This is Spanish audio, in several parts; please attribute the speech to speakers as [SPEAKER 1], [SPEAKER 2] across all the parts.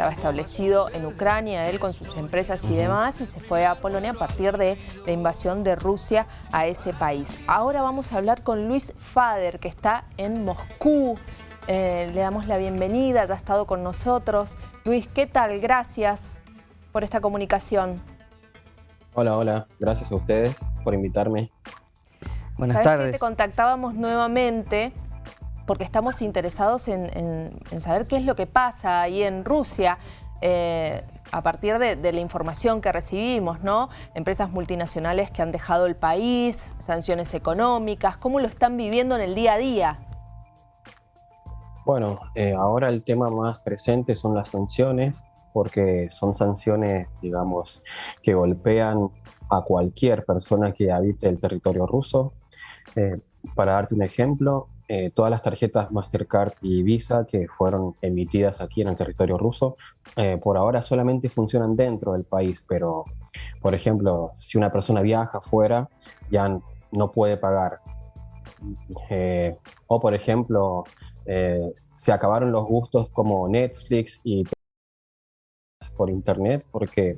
[SPEAKER 1] estaba establecido en Ucrania, él con sus empresas y demás, y se fue a Polonia a partir de la invasión de Rusia a ese país. Ahora vamos a hablar con Luis Fader, que está en Moscú. Eh, le damos la bienvenida, ya ha estado con nosotros. Luis, ¿qué tal? Gracias por esta comunicación.
[SPEAKER 2] Hola, hola. Gracias a ustedes por invitarme.
[SPEAKER 1] Buenas tardes. Que te contactábamos nuevamente porque estamos interesados en, saber qué es lo que pasa ahí en Rusia. Eh, a partir de, la información que recibimos, ¿no? Empresas multinacionales que han dejado el país, sanciones económicas, ¿cómo lo están viviendo en el día a día?
[SPEAKER 2] Bueno, eh, ahora el tema más presente son las sanciones, porque son sanciones, digamos, que golpean a cualquier persona que habite el territorio ruso. Eh, para darte un ejemplo, eh, todas las tarjetas Mastercard y Visa que fueron emitidas aquí en el territorio ruso, eh, por ahora solamente funcionan dentro del país, pero, por ejemplo, si una persona viaja fuera, ya no puede pagar. Eh, o, por ejemplo, se acabaron los gustos como Netflix y por internet porque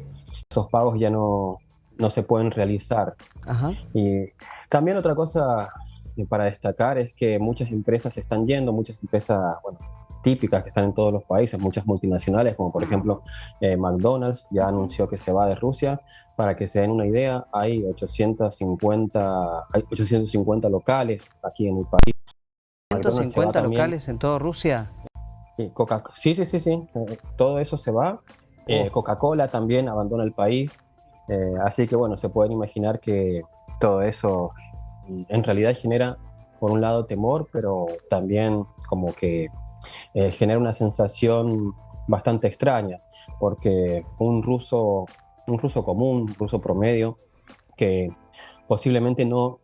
[SPEAKER 2] esos pagos ya no, no se pueden realizar. Y también otra cosa para destacar es que muchas empresas están yendo, muchas empresas bueno, típicas que están en todos los países, muchas multinacionales, como por ejemplo eh, McDonald's, ya anunció que se va de Rusia. Para que se den una idea, hay 850, hay 850 locales aquí en el país.
[SPEAKER 3] ¿150 locales en toda Rusia?
[SPEAKER 2] Sí, Coca sí, sí, sí, sí. Eh, todo eso se va. Eh, oh. Coca-Cola también abandona el país. así que bueno, se pueden imaginar que todo eso en realidad genera, por un lado, temor, pero también como que eh, genera una sensación bastante extraña, porque un ruso, un ruso común, un ruso promedio, que posiblemente no,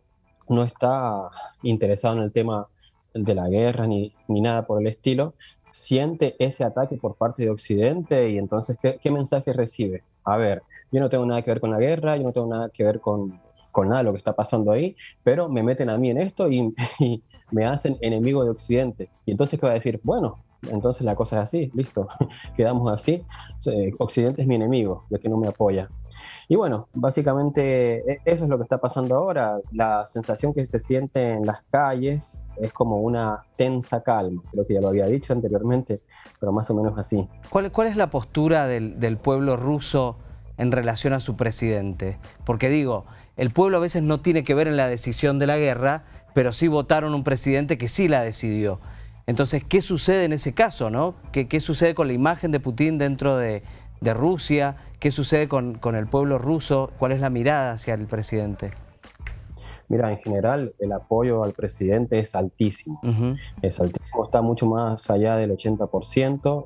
[SPEAKER 2] no está interesado en el tema de la guerra ni, ni nada por el estilo, siente ese ataque por parte de Occidente y entonces, ¿qué, ¿qué, mensaje recibe? A ver, yo no tengo nada que ver con la guerra, yo no tengo nada que ver con, con nada de lo que está pasando ahí, pero me meten a mí en esto y, me hacen enemigo de Occidente. Y entonces, ¿qué va a decir? Bueno, entonces la cosa es así, listo, quedamos así. Eh, Occidente es mi enemigo, ya que no me apoya. Y bueno, básicamente e, eso es lo que está pasando ahora. La sensación que se siente en las calles es como una tensa calma. Creo que ya lo había dicho anteriormente, pero más o menos así.
[SPEAKER 3] ¿Cuál, cuál es la postura del, del pueblo ruso en relación a su presidente? Porque digo, el pueblo a veces no tiene que ver en la decisión de la guerra, pero sí votaron un presidente que sí la decidió. Entonces, ¿qué sucede en ese caso? ¿no? ¿Qué, sucede con la imagen de Putin dentro de, Rusia? ¿Qué sucede con, el pueblo ruso? ¿Cuál es la mirada hacia el presidente?
[SPEAKER 2] Mira, en general el apoyo al presidente es altísimo. Es altísimo, está mucho más allá del 80%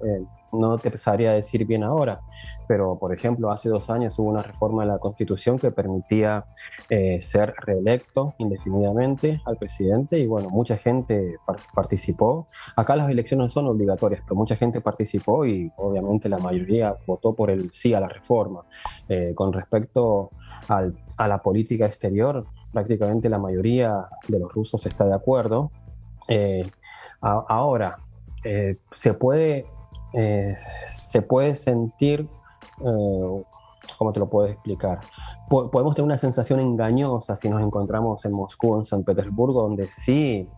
[SPEAKER 2] no te sabría decir bien ahora, pero por ejemplo hace dos años hubo una reforma de la Constitución que permitía eh, ser reelecto indefinidamente al presidente y bueno, mucha gente participó. Acá las elecciones son obligatorias, pero mucha gente participó y obviamente la mayoría votó por el sí a la reforma. Eh, con respecto a la política exterior, prácticamente la mayoría de los rusos está de acuerdo. Eh, ahora, se puede eh, se puede sentir, eh, ¿cómo te lo puedo explicar? podemos tener una sensación engañosa si nos encontramos en Moscú o en San Petersburgo, donde sí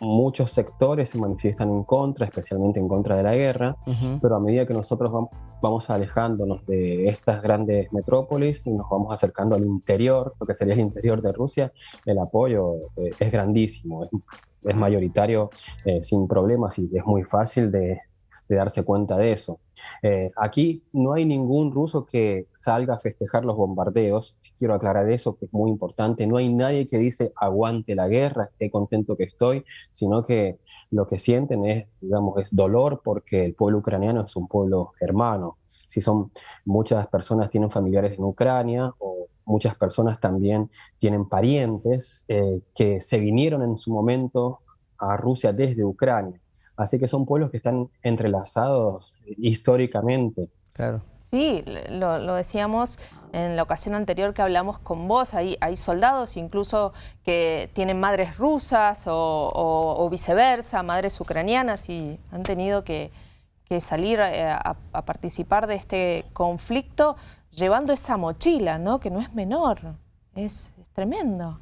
[SPEAKER 2] muchos sectores se manifiestan en contra, especialmente en contra de la guerra, pero a medida que nosotros vamos, alejándonos de estas grandes metrópolis y nos vamos acercando al interior, lo que sería el interior de Rusia, el apoyo eh, es grandísimo, es, mayoritario sin problemas y es muy fácil de, de darse cuenta de eso. Eh, aquí no hay ningún ruso que salga a festejar los bombardeos, quiero aclarar eso, que es muy importante, no hay nadie que dice aguante la guerra, qué contento que estoy, sino que lo que sienten es, digamos, es dolor porque el pueblo ucraniano es un pueblo hermano. Si son muchas personas tienen familiares en Ucrania o muchas personas también tienen parientes eh, que se vinieron en su momento a Rusia desde Ucrania. Así que son pueblos que están entrelazados históricamente.
[SPEAKER 1] Claro. Sí, lo, decíamos en la ocasión anterior que hablamos con vos, hay, hay soldados incluso que tienen madres rusas o, viceversa, madres ucranianas y han tenido que, que salir eh, a, participar de este conflicto llevando esa mochila, ¿no? Que no es menor, es, tremendo.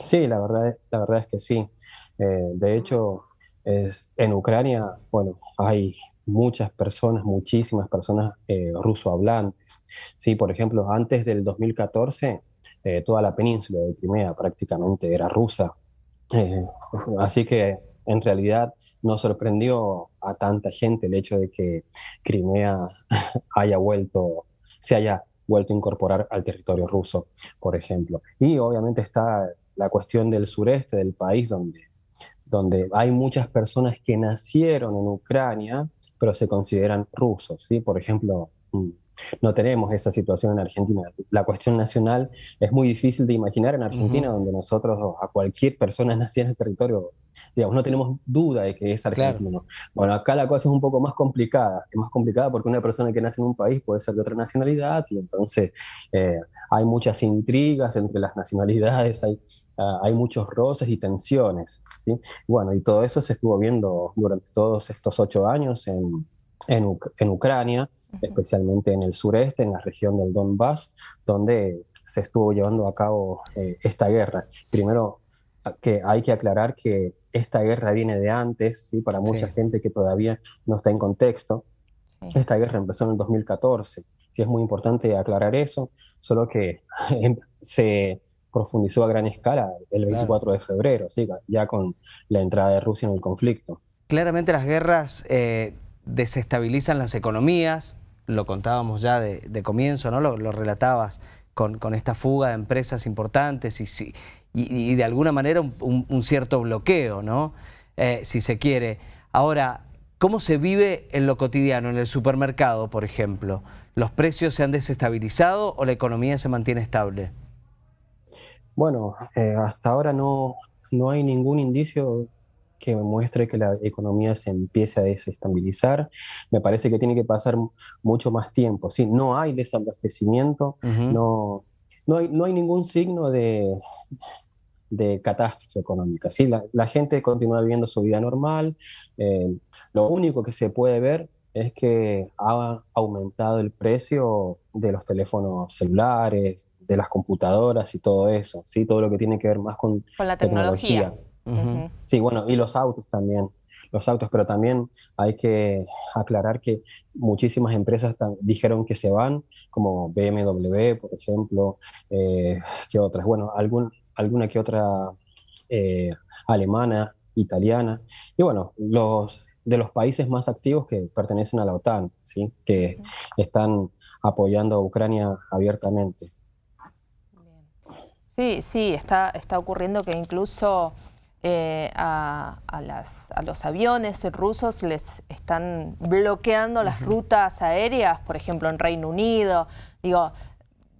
[SPEAKER 2] Sí, la verdad, la verdad es que sí. Eh, de hecho, en Ucrania, bueno, hay muchas personas, muchísimas personas eh, rusohablantes. Sí, por ejemplo, antes del 2014, eh, toda la península de Crimea prácticamente era rusa. Eh, así que en realidad no sorprendió a tanta gente el hecho de que Crimea haya vuelto, se haya vuelto a incorporar al territorio ruso, por ejemplo. Y obviamente está la cuestión del sureste del país, donde, donde hay muchas personas que nacieron en Ucrania, pero se consideran rusos. ¿sí? Por ejemplo, mm, no tenemos esa situación en Argentina. La cuestión nacional es muy difícil de imaginar en Argentina, donde nosotros a cualquier persona nacida en el territorio, digamos, no tenemos duda de que es argentino. Bueno, acá la cosa es un poco más complicada. Es más complicada porque una persona que nace en un país puede ser de otra nacionalidad y entonces eh, hay muchas intrigas entre las nacionalidades, hay, ah, hay muchos roces y tensiones. ¿sí? Bueno, y todo eso se estuvo viendo durante todos estos ocho años en en, Ucrania, especialmente en el sureste, en la región del Donbass, donde se estuvo llevando a cabo eh, esta guerra. Primero, que hay que aclarar que esta guerra viene de antes, ¿sí? para mucha gente que todavía no está en contexto. Esta guerra empezó en el 2014, sí es muy importante aclarar eso, solo que se profundizó a gran escala el 24 de febrero, ¿sí? ya con la entrada de Rusia en el conflicto.
[SPEAKER 3] Claramente las guerras eh, desestabilizan las economías, lo contábamos ya de, comienzo, ¿no? Lo, relatabas con, esta fuga de empresas importantes y, y, de alguna manera un, cierto bloqueo, ¿no? Eh, si se quiere. Ahora, ¿cómo se vive en lo cotidiano, en el supermercado, por ejemplo? ¿Los precios se han desestabilizado o la economía se mantiene estable?
[SPEAKER 2] Bueno, eh, hasta ahora no, no hay ningún indicio que muestre que la economía se empiece a desestabilizar. Me parece que tiene que pasar mucho más tiempo. ¿sí? No hay desabastecimiento, no, no, hay, no hay ningún signo de, de catástrofe económica. ¿sí? La, gente continúa viviendo su vida normal. Eh, lo único que se puede ver es que ha aumentado el precio de los teléfonos celulares, de las computadoras y todo eso, ¿sí? todo lo que tiene que ver más con,
[SPEAKER 1] la tecnología.
[SPEAKER 2] Sí, bueno, y los autos también. Los autos, pero también hay que aclarar que muchísimas empresas dijeron que se van, como BMW, por ejemplo, eh, que otras, bueno, algún, alguna que otra eh, alemana, italiana, y bueno, los de los países más activos que pertenecen a la OTAN, ¿sí? que están apoyando a Ucrania abiertamente.
[SPEAKER 1] Sí, sí, está, está ocurriendo que incluso eh, a, los aviones rusos les están bloqueando las rutas aéreas, por ejemplo en Reino Unido. Digo,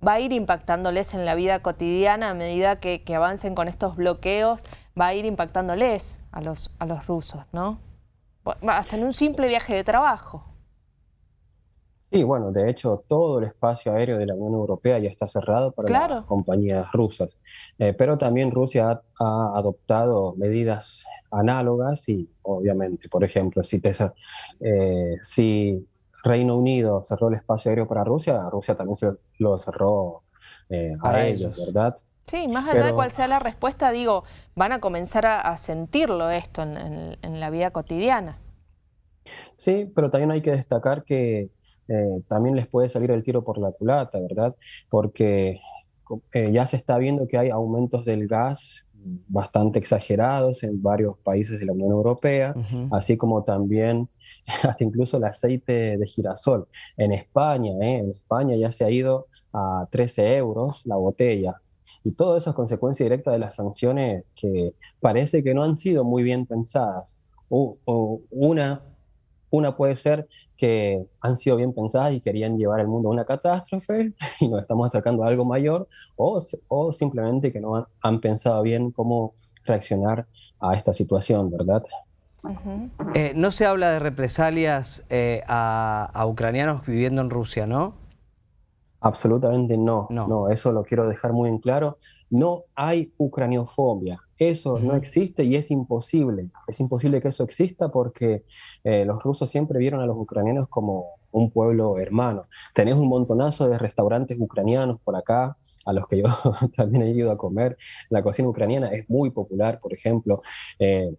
[SPEAKER 1] va a ir impactándoles en la vida cotidiana a medida que, avancen con estos bloqueos, va a ir impactándoles a los, a los rusos, ¿no? Hasta en un simple viaje de trabajo.
[SPEAKER 2] Sí, bueno, de hecho todo el espacio aéreo de la Unión Europea ya está cerrado para las compañías rusas, eh, pero también Rusia ha, adoptado medidas análogas y obviamente, por ejemplo, si, eh, si Reino Unido cerró el espacio aéreo para Rusia, Rusia también se lo cerró eh, a ellos, ¿verdad?
[SPEAKER 1] Sí, más allá de cuál sea la respuesta, digo, van a comenzar a, sentirlo esto en la vida cotidiana.
[SPEAKER 2] Sí, pero también hay que destacar que eh, también les puede salir el tiro por la culata, ¿verdad? Porque eh, ya se está viendo que hay aumentos del gas bastante exagerados en varios países de la Unión Europea, así como también hasta incluso el aceite de girasol. En España, ¿eh? en España ya se ha ido a 13 euros la botella. Y todo eso es consecuencia directa de las sanciones que parece que no han sido muy bien pensadas. una una puede ser que han sido bien pensadas y querían llevar al mundo a una catástrofe y nos estamos acercando a algo mayor, o, o simplemente que no han, pensado bien cómo reaccionar a esta situación, ¿verdad?
[SPEAKER 3] Eh, no se habla de represalias eh, a, ucranianos viviendo en Rusia, ¿no?
[SPEAKER 2] Absolutamente no. no. no. eso lo quiero dejar muy en claro. No hay ucraniofobia Eso no existe y es imposible. Es imposible que eso exista porque eh, los rusos siempre vieron a los ucranianos como un pueblo hermano. Tenés un montonazo de restaurantes ucranianos por acá, a los que yo también he ido a comer. La cocina ucraniana es muy popular, por ejemplo. Eh,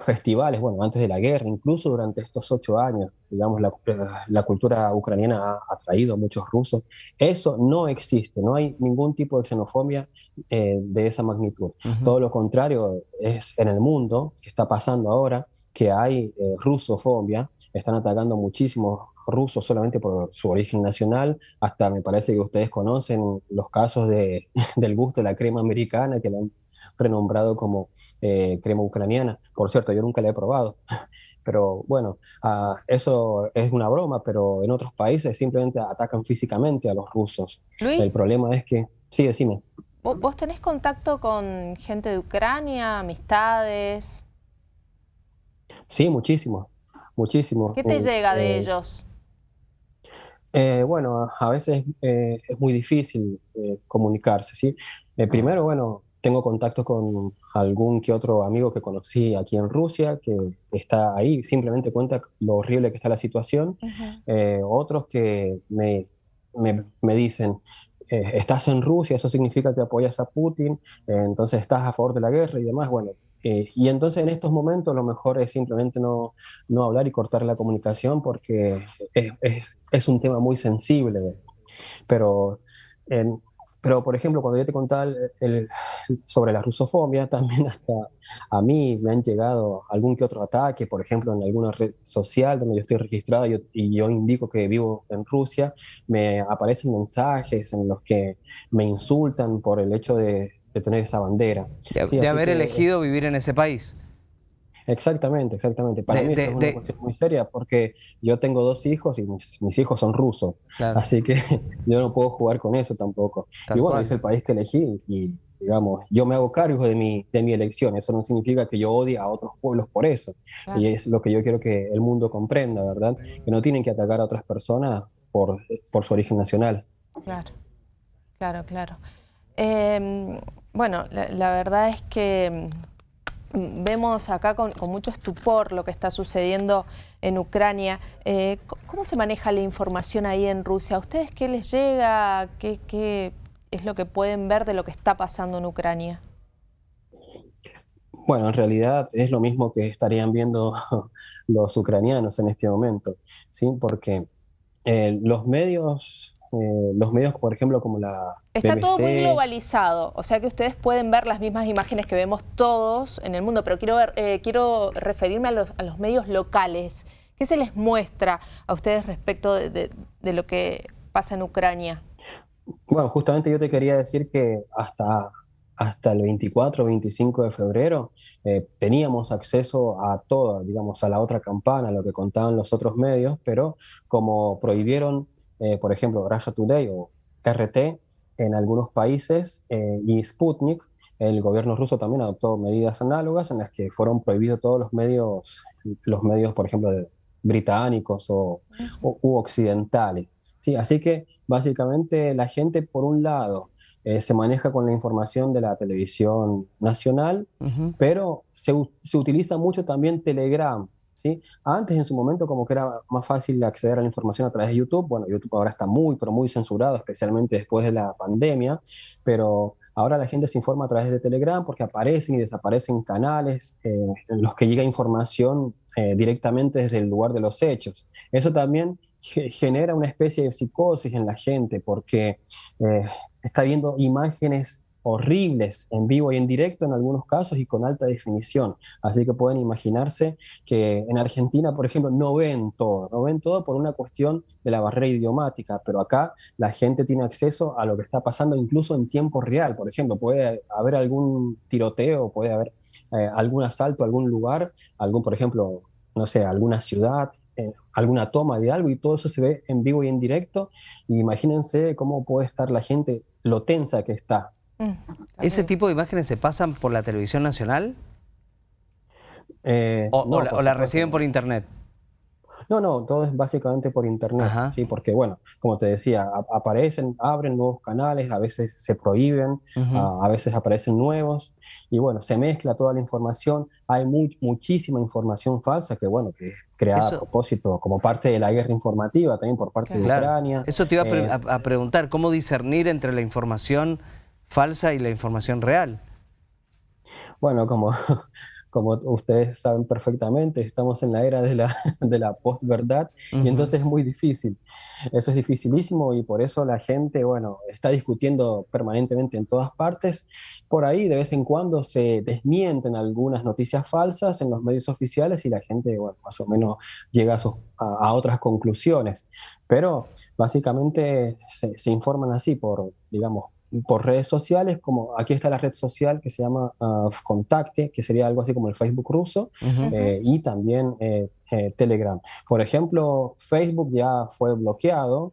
[SPEAKER 2] festivales, bueno, antes de la guerra, incluso durante estos ocho años, digamos, la, la, cultura ucraniana ha atraído a muchos rusos. Eso no existe, no hay ningún tipo de xenofobia eh, de esa magnitud. Todo lo contrario es en el mundo, que está pasando ahora, que hay eh, rusofobia, están atacando muchísimos rusos solamente por su origen nacional, hasta me parece que ustedes conocen los casos de, del gusto de la crema americana, que han renombrado como eh, crema ucraniana. Por cierto, yo nunca la he probado. Pero bueno, uh, eso es una broma, pero en otros países simplemente atacan físicamente a los rusos.
[SPEAKER 1] Luis,
[SPEAKER 2] El problema es que... Sí, decime.
[SPEAKER 1] ¿Vos tenés contacto con gente de Ucrania, amistades?
[SPEAKER 2] Sí, muchísimo, muchísimo.
[SPEAKER 1] ¿Qué te llega de ellos?
[SPEAKER 2] Eh, bueno, a veces eh, es muy difícil eh, comunicarse, ¿sí? primero, bueno, tengo contacto con algún que otro amigo que conocí aquí en Rusia, que está ahí, simplemente cuenta lo horrible que está la situación. Eh, otros que me, me, me dicen, eh, estás en Rusia, eso significa que apoyas a Putin, eh, entonces estás a favor de la guerra y demás. Bueno, y entonces en estos momentos lo mejor es simplemente no, no hablar y cortar la comunicación porque es, es, es un tema muy sensible. Pero en, pero, por ejemplo, cuando yo te contaba el, sobre la rusofobia, también hasta a mí me han llegado algún que otro ataque, por ejemplo, en alguna red social donde yo estoy registrado y yo indico que vivo en Rusia, me aparecen mensajes en los que me insultan por el hecho de, tener esa bandera.
[SPEAKER 3] De, haber elegido vivir en ese país.
[SPEAKER 2] Exactamente, exactamente. Para mí es una cuestión muy seria porque yo tengo dos hijos y mis, hijos son rusos. Así que yo no puedo jugar con eso tampoco. y bueno, es el país que elegí y, digamos, yo me hago cargo de mi, de mi elección. Eso no significa que yo odie a otros pueblos por eso. Y es lo que yo quiero que el mundo comprenda, ¿verdad? Que no tienen que atacar a otras personas por, por su origen nacional.
[SPEAKER 1] Claro, claro, claro. Em, bueno, la verdad es que Vemos acá con, mucho estupor lo que está sucediendo en Ucrania. Eh, ¿Cómo se maneja la información ahí en Rusia? ¿A ustedes qué les llega? ¿Qué, es lo que pueden ver de lo que está pasando en Ucrania?
[SPEAKER 2] Bueno, en realidad es lo mismo que estarían viendo los ucranianos en este momento, ¿sí? porque eh, los medios eh, los medios, por ejemplo, como la
[SPEAKER 1] Está todo muy globalizado, o sea que ustedes pueden ver las mismas imágenes que vemos todos en el mundo, pero quiero, ver, eh, quiero referirme a los, a los, medios locales. ¿Qué se les muestra a ustedes respecto de, de, lo que pasa en Ucrania?
[SPEAKER 2] Bueno, justamente yo te quería decir que hasta, hasta el 24 25 de febrero eh, teníamos acceso a toda, digamos, a la otra campana, lo que contaban los otros medios, pero como prohibieron eh, por ejemplo, Russia Today o RT en algunos países eh, y Sputnik, el gobierno ruso también adoptó medidas análogas en las que fueron prohibidos todos los medios, los medios, por ejemplo, británicos o, u occidentales. Sí, así que básicamente la gente, por un lado, eh, se maneja con la información de la televisión nacional, pero se, se, utiliza mucho también Telegram Antes, en su momento, como que era más fácil acceder a la información a través de YouTube. Bueno, YouTube ahora está muy, pero muy censurado, especialmente después de la pandemia, pero ahora la gente se informa a través de Telegram porque aparecen y desaparecen canales eh, en los que llega información eh, directamente desde el lugar de los hechos. Eso también genera una especie de psicosis en la gente porque eh, está viendo imágenes horribles en vivo y en directo en algunos casos y con alta definición. Así que pueden imaginarse que en Argentina, por ejemplo, no ven todo, no ven todo por una cuestión de la barrera idiomática, pero acá la gente tiene acceso a lo que está pasando incluso en tiempo real. Por ejemplo, puede haber algún tiroteo, puede haber eh, algún asalto a algún lugar, algún, por ejemplo, no sé, alguna ciudad, eh, alguna toma de algo y todo eso se ve en vivo y en directo. imagínense cómo puede estar la gente, lo tensa que está
[SPEAKER 3] Mm, ¿Ese tipo de imágenes se pasan por la televisión nacional? Eh, o, la, reciben por internet?
[SPEAKER 2] No, no, todo es básicamente por internet, ¿sí? porque bueno, como te decía, aparecen, abren nuevos canales, a veces se prohíben, a, veces aparecen nuevos, y bueno, se mezcla toda la información, hay muchísima información falsa que bueno, que es creada a propósito como parte de la guerra informativa también por parte de Ucrania.
[SPEAKER 3] Eso te iba a, a preguntar, ¿cómo discernir entre la información falsa y la información real?
[SPEAKER 2] Bueno, como como ustedes saben perfectamente, estamos en la era de la, de la postverdad y entonces es muy difícil. Eso es dificilísimo y por eso la gente, bueno, está discutiendo permanentemente en todas partes. Por ahí de vez en cuando se desmienten algunas noticias falsas en los medios oficiales y la gente, bueno, más o menos llega a, otras conclusiones. Pero básicamente se, se informan así por, digamos, por redes sociales, como aquí está la red social que se llama uh, Contacte, que sería algo así como el Facebook ruso, eh, y también eh, eh, Telegram. Por ejemplo, Facebook ya fue bloqueado,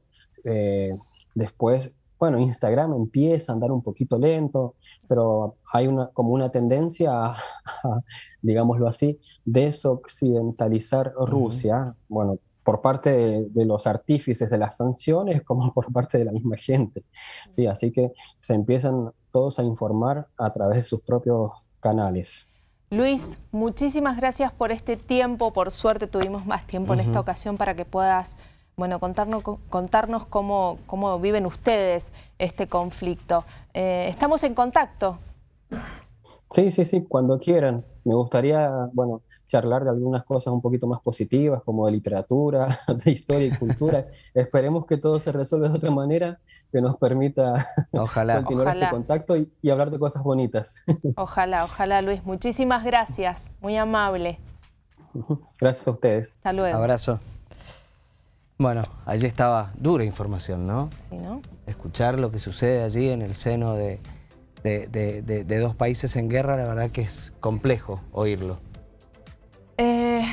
[SPEAKER 2] después, bueno, Instagram empieza a andar un poquito lento, pero hay una, como una tendencia a, digámoslo así, desoccidentalizar Rusia. Bueno, por parte de, los artífices de las sanciones como por parte de la misma gente. Sí, así que se empiezan todos a informar a través de sus propios canales.
[SPEAKER 1] Luis, muchísimas gracias por este tiempo. Por suerte tuvimos más tiempo en esta ocasión para que puedas bueno, contarnos, contarnos cómo, cómo viven ustedes este conflicto. Eh, estamos en contacto.
[SPEAKER 2] Sí, sí, sí, cuando quieran. Me gustaría, bueno, charlar de algunas cosas un poquito más positivas, como de literatura, de historia y cultura. Esperemos que todo se resuelva de otra manera que nos permita
[SPEAKER 3] ojalá.
[SPEAKER 2] continuar este contacto y, y, hablar de cosas bonitas.
[SPEAKER 1] Ojalá, ojalá, Luis. Muchísimas gracias. Muy amable.
[SPEAKER 2] Gracias a ustedes.
[SPEAKER 1] Hasta luego.
[SPEAKER 3] Abrazo. Bueno, allí estaba dura información, ¿no?
[SPEAKER 1] Sí, ¿no?
[SPEAKER 3] Escuchar lo que sucede allí en el seno de de, de, de, dos países en guerra, la verdad que es complejo oírlo. Eh,